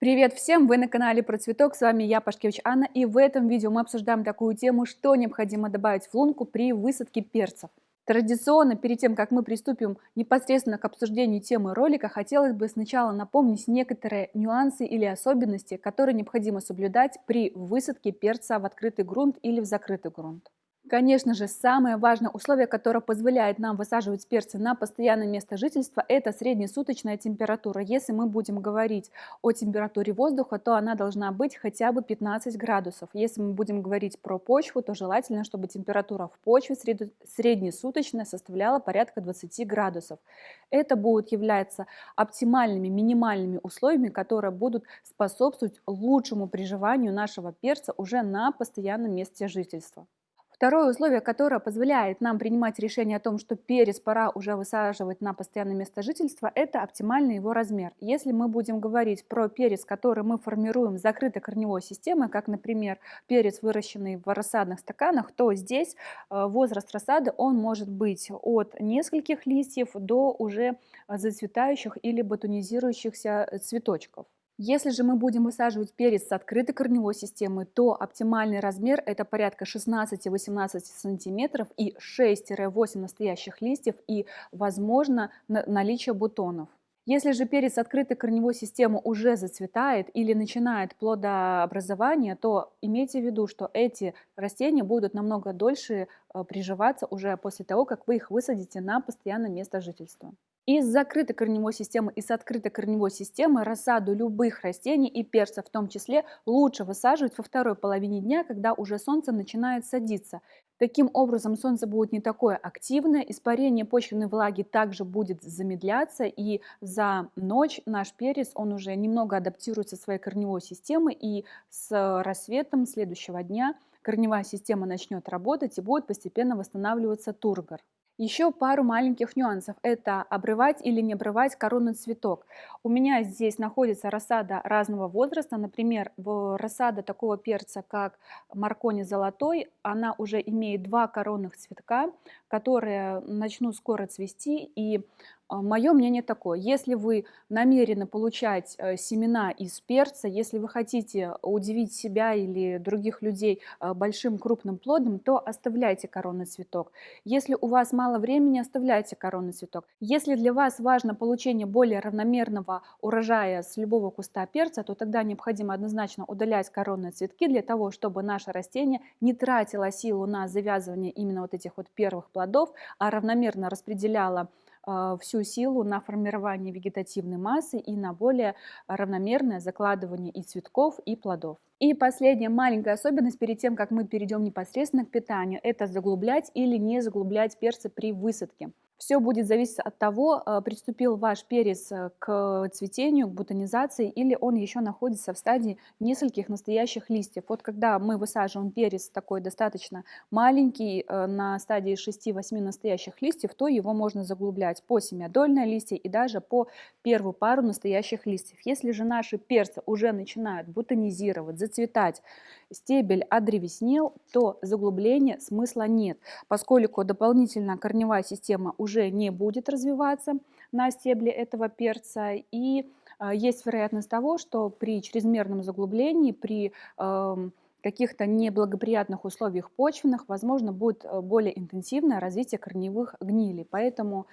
Привет всем! Вы на канале Про Цветок, с вами я, Пашкевич Анна, и в этом видео мы обсуждаем такую тему, что необходимо добавить в лунку при высадке перцев. Традиционно, перед тем, как мы приступим непосредственно к обсуждению темы ролика, хотелось бы сначала напомнить некоторые нюансы или особенности, которые необходимо соблюдать при высадке перца в открытый грунт или в закрытый грунт. Конечно же, самое важное условие, которое позволяет нам высаживать перцы на постоянное место жительства, это среднесуточная температура. Если мы будем говорить о температуре воздуха, то она должна быть хотя бы 15 градусов. Если мы будем говорить про почву, то желательно, чтобы температура в почве среднесуточная составляла порядка 20 градусов. Это будут являться оптимальными, минимальными условиями, которые будут способствовать лучшему приживанию нашего перца уже на постоянном месте жительства. Второе условие, которое позволяет нам принимать решение о том, что перец пора уже высаживать на постоянное место жительства, это оптимальный его размер. Если мы будем говорить про перец, который мы формируем с закрытой корневой системой, как, например, перец, выращенный в рассадных стаканах, то здесь э, возраст рассады он может быть от нескольких листьев до уже зацветающих или ботанизирующихся цветочков. Если же мы будем высаживать перец с открытой корневой системой, то оптимальный размер это порядка 16-18 сантиметров и 6-8 настоящих листьев и, возможно, наличие бутонов. Если же перец открытой корневой системы уже зацветает или начинает плодообразование, то имейте в виду, что эти растения будут намного дольше э, приживаться уже после того, как вы их высадите на постоянное место жительства. Из закрытой корневой системы и с открытой корневой системы рассаду любых растений и перцев в том числе лучше высаживать во второй половине дня, когда уже солнце начинает садиться. Таким образом солнце будет не такое активное, испарение почвенной влаги также будет замедляться и за ночь наш перец он уже немного адаптируется своей корневой системой и с рассветом следующего дня корневая система начнет работать и будет постепенно восстанавливаться тургор. Еще пару маленьких нюансов. Это обрывать или не обрывать коронный цветок. У меня здесь находится рассада разного возраста. Например, рассада такого перца, как маркони золотой, она уже имеет два коронных цветка, которые начнут скоро цвести. И Мое мнение такое, если вы намерены получать э, семена из перца, если вы хотите удивить себя или других людей э, большим крупным плодом, то оставляйте коронный цветок. Если у вас мало времени, оставляйте коронный цветок. Если для вас важно получение более равномерного урожая с любого куста перца, то тогда необходимо однозначно удалять коронные цветки для того, чтобы наше растение не тратило силу на завязывание именно вот этих вот первых плодов, а равномерно распределяло а, всю силу на формирование вегетативной массы и на более равномерное закладывание и цветков, и плодов. И последняя маленькая особенность перед тем, как мы перейдем непосредственно к питанию, это заглублять или не заглублять перцы при высадке. Все будет зависеть от того, э, приступил ваш перец э, к цветению, к бутонизации, или он еще находится в стадии нескольких настоящих листьев. Вот когда мы высаживаем перец такой достаточно маленький, э, на стадии 6-8 настоящих листьев, то его можно заглублять по семядольные листья и даже по первую пару настоящих листьев. Если же наши перцы уже начинают бутонизировать, зацветать, стебель одревеснел, то заглубления смысла нет, поскольку дополнительно корневая система уже не будет развиваться на стебле этого перца и а, есть вероятность того, что при чрезмерном заглублении, при эм, каких-то неблагоприятных условиях почвенных, возможно, будет э, более интенсивное развитие корневых гнилей. Поэтому,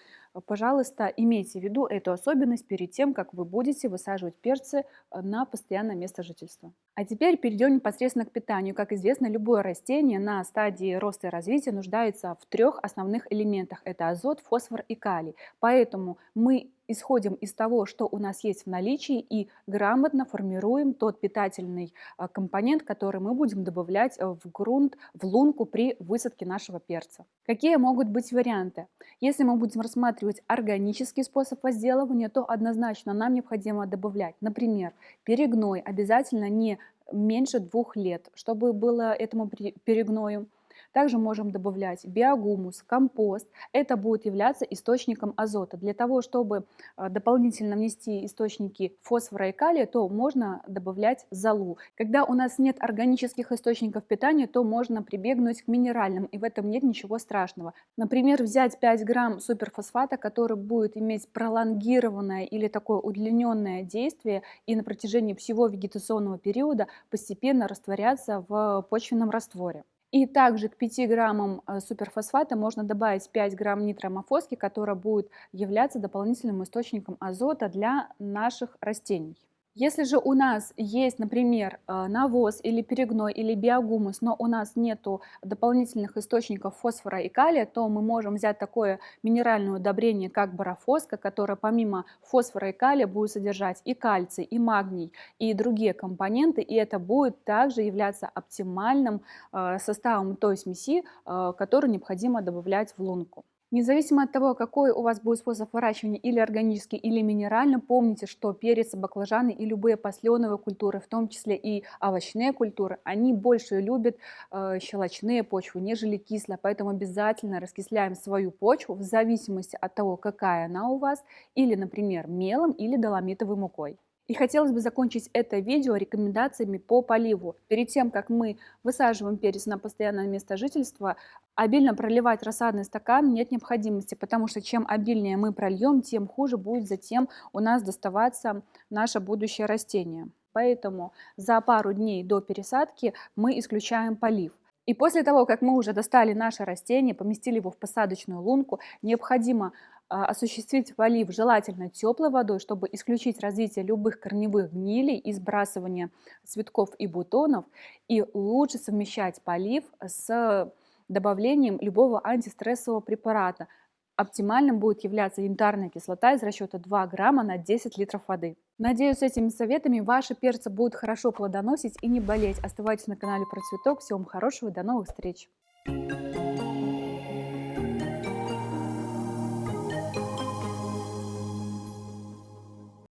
пожалуйста, имейте в виду эту особенность перед тем, как вы будете высаживать перцы э, на постоянное место жительства. А теперь перейдем непосредственно к питанию. Как известно, любое растение на стадии роста и развития нуждается в трех основных элементах. Это азот, фосфор и калий. Поэтому мы исходим из того, что у нас есть в наличии и грамотно формируем тот питательный а, компонент, который мы будем добавлять э, в грунт, в лунку при высадке нашего перца. Какие могут быть варианты? Если мы будем рассматривать органический способ возделывания, то однозначно нам необходимо добавлять, например, перегной обязательно не меньше двух лет, чтобы было этому перегною. Также можем добавлять биогумус, компост. Это будет являться источником азота. Для того, чтобы а, дополнительно внести источники фосфора и калия, то можно добавлять золу. Когда у нас нет органических источников питания, то можно прибегнуть к минеральным, и в этом нет ничего страшного. Например, взять 5 грамм суперфосфата, который будет иметь пролонгированное или такое удлиненное действие и на протяжении всего вегетационного периода постепенно растворяться в почвенном растворе. И также к 5 граммам э, суперфосфата можно добавить 5 грамм нитромофоски, которая будет являться дополнительным источником азота для наших растений. Если же у нас есть, например, э, навоз или перегной или биогумус, но у нас нет дополнительных источников фосфора и калия, то мы можем взять такое минеральное удобрение, как барафоска, которое помимо фосфора и калия будет содержать и кальций, и магний, и другие компоненты, и это будет также являться оптимальным э, составом той смеси, э, которую необходимо добавлять в лунку. Независимо от того, какой у вас будет способ выращивания, или органический, или минеральный, помните, что перец, баклажаны и любые посленовые культуры, в том числе и овощные культуры, они больше любят э, щелочные почвы, нежели кислые, поэтому обязательно раскисляем свою почву в зависимости от того, какая она у вас, или, например, мелом или доломитовой мукой. И хотелось бы закончить это видео рекомендациями по поливу. Перед тем, как мы высаживаем перец на постоянное место жительства, обильно проливать рассадный стакан нет необходимости, потому что чем обильнее мы прольем, тем хуже будет затем у нас доставаться наше будущее растение. Поэтому за пару дней до пересадки мы исключаем полив. И после того, как мы уже достали наше растение, поместили его в посадочную лунку, необходимо осуществить полив желательно теплой водой, чтобы исключить развитие любых корневых гнилей и сбрасывание цветков и бутонов. И лучше совмещать полив с добавлением любого антистрессового препарата. Оптимальным будет являться янтарная кислота из расчета 2 грамма на 10 литров воды. Надеюсь, с этими советами ваши перцы будут хорошо плодоносить и не болеть. Оставайтесь на канале Процветок. Всего вам хорошего и до новых встреч!